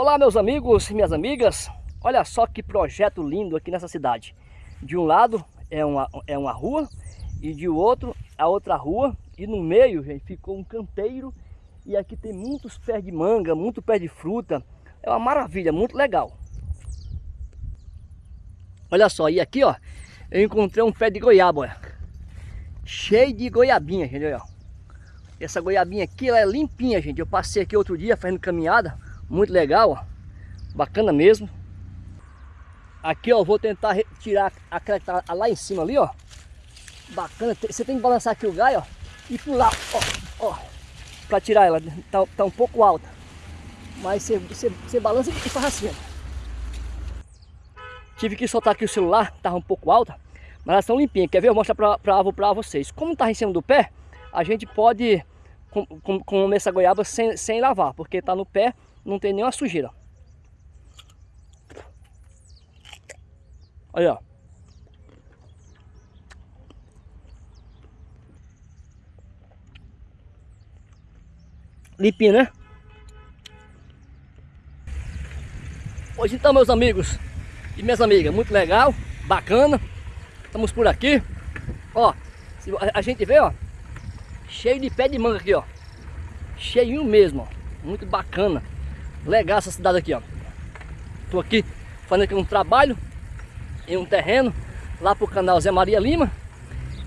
Olá meus amigos e minhas amigas, olha só que projeto lindo aqui nessa cidade. De um lado é uma, é uma rua e de outro a outra rua e no meio gente, ficou um canteiro e aqui tem muitos pés de manga, muito pé de fruta. É uma maravilha, muito legal. Olha só, e aqui ó, eu encontrei um pé de goiaba, olha. Cheio de goiabinha, gente, olha. Essa goiabinha aqui, ela é limpinha, gente. Eu passei aqui outro dia fazendo caminhada muito legal, ó. Bacana mesmo. Aqui, ó, vou tentar tirar aquela que tá lá em cima ali, ó. Bacana. Você tem que balançar aqui o gai, ó. E pular, ó, ó. Pra tirar ela. Tá, tá um pouco alta. Mas você, você, você balança e faz assim, ó. Tive que soltar aqui o celular, tava um pouco alta. Mas elas estão limpinhas. Quer ver? Eu vou mostrar pra, pra, pra vocês. Como tá em cima do pé, a gente pode comer essa goiaba sem, sem lavar. Porque tá no pé não tem nenhuma sujeira. Olha. Limpinho, né? Hoje então, meus amigos e minhas amigas, muito legal, bacana. Estamos por aqui. Ó, a gente vê, ó, cheio de pé de manga aqui, ó. Cheinho mesmo, ó. Muito bacana. Legal essa cidade aqui, ó. Tô aqui fazendo aqui um trabalho em um terreno lá pro canal Zé Maria Lima.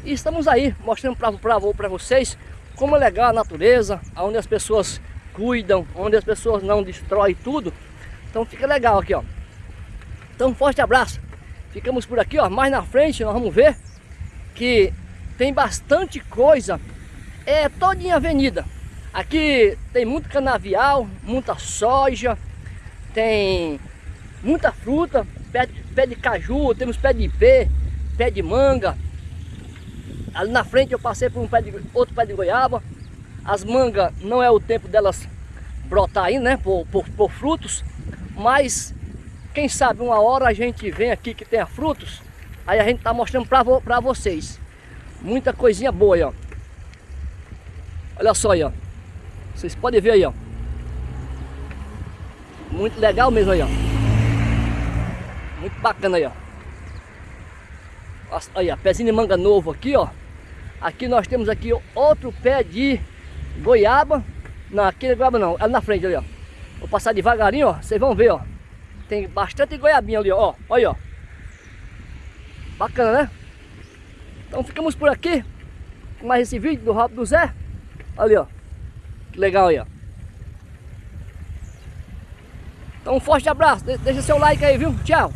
E estamos aí mostrando para vocês como é legal a natureza, onde as pessoas cuidam, onde as pessoas não destroem tudo. Então fica legal aqui, ó. Então um forte abraço. Ficamos por aqui, ó. Mais na frente nós vamos ver que tem bastante coisa. É toda em avenida. Aqui tem muito canavial, muita soja, tem muita fruta, pé de, pé de caju, temos pé de ipê, pé de manga. Ali na frente eu passei por um pé de, outro pé de goiaba. As mangas não é o tempo delas brotar ainda, né, por, por, por frutos, mas quem sabe uma hora a gente vem aqui que tenha frutos, aí a gente tá mostrando pra, pra vocês. Muita coisinha boa aí, ó. Olha só aí, ó. Vocês podem ver aí, ó. Muito legal mesmo aí, ó. Muito bacana aí, ó. Aí, ó, pezinho de manga novo aqui, ó. Aqui nós temos aqui outro pé de goiaba. Não, aqui não é goiaba não, ali na frente ali, ó. Vou passar devagarinho, ó. Vocês vão ver, ó. Tem bastante goiabinha ali, ó. Olha, ó. Bacana, né? Então ficamos por aqui. Mais esse vídeo do Rabo do Zé. Ali, ó. Que legal aí, ó. Então um forte abraço, deixa seu like aí, viu? Tchau!